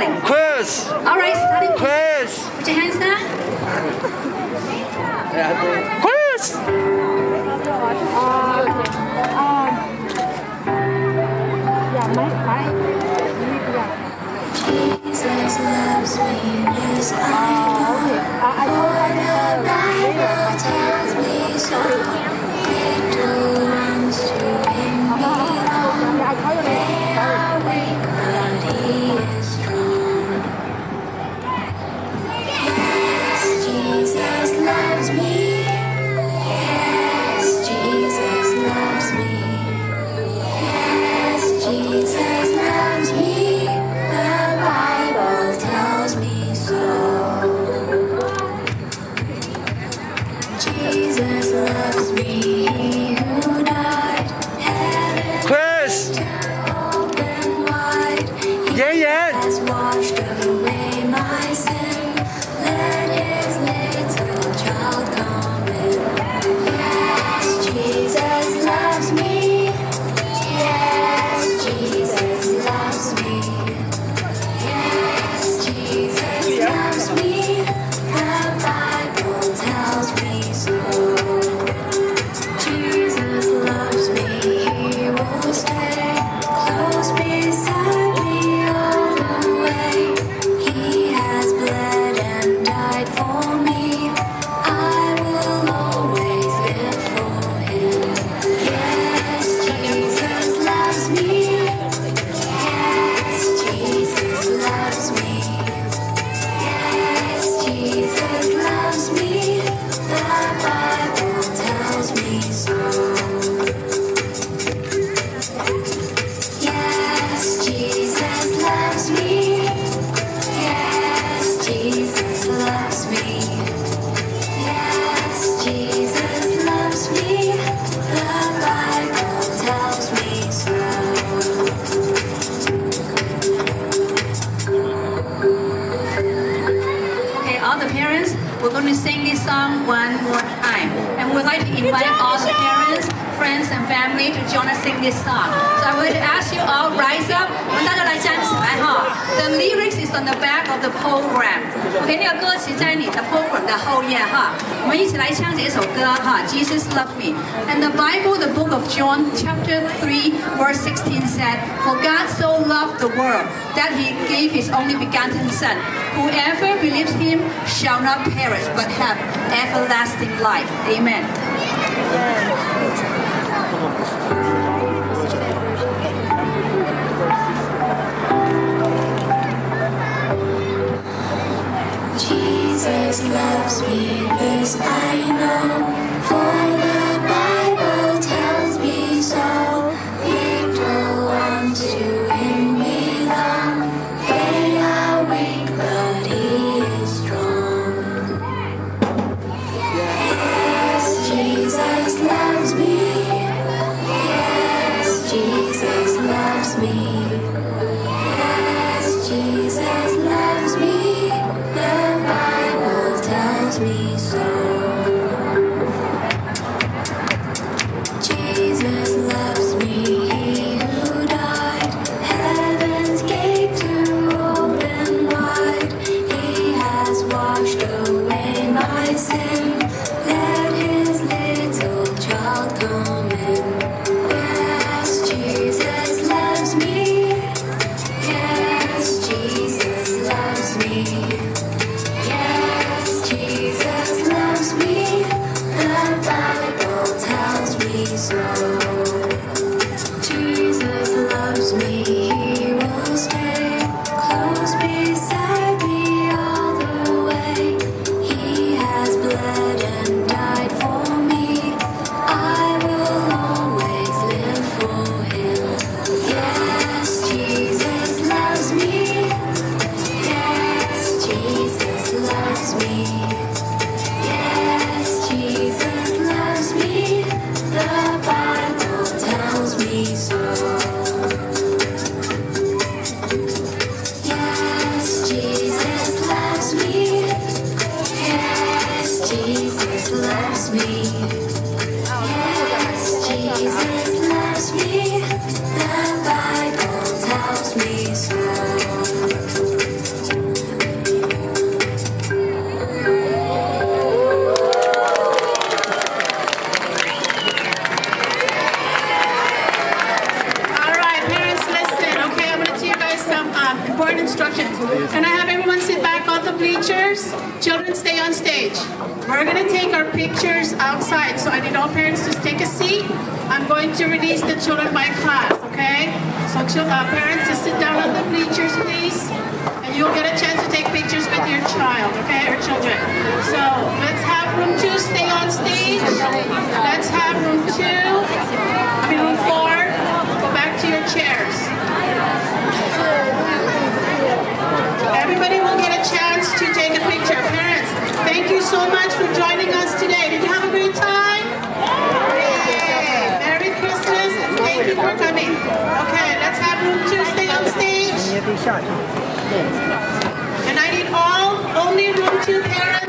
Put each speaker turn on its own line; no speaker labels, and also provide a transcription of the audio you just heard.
starting. Quiz! Alright, starting.
Quiz! Put your hands down. Quiz! Jonah sing this song. So I would ask you all rise up. The lyrics is on the back of the program. Okay, program。OK，那个歌词在你的 program loved me, and the Bible, the book of John, chapter three, verse sixteen said, For God so loved the world that He gave His only begotten Son. Whoever believes Him shall not perish but have everlasting life. Amen.
sun.
Children, stay on stage. We're gonna take our pictures outside, so I need all parents to take a seat. I'm going to release the children by class, okay? So chil- uh, parents, just sit down on the bleachers, please. And you'll get a chance to take pictures with your child, okay, or children. So let's have room two stay on stage. Let's have room two, room four, go back to your chairs. Everybody will get a chance to take a picture. Parents, thank you so much for joining us today. Did you have a great time? Yay! Merry Christmas and thank you for coming. Okay, let's have room two stay on And I need all, only room two.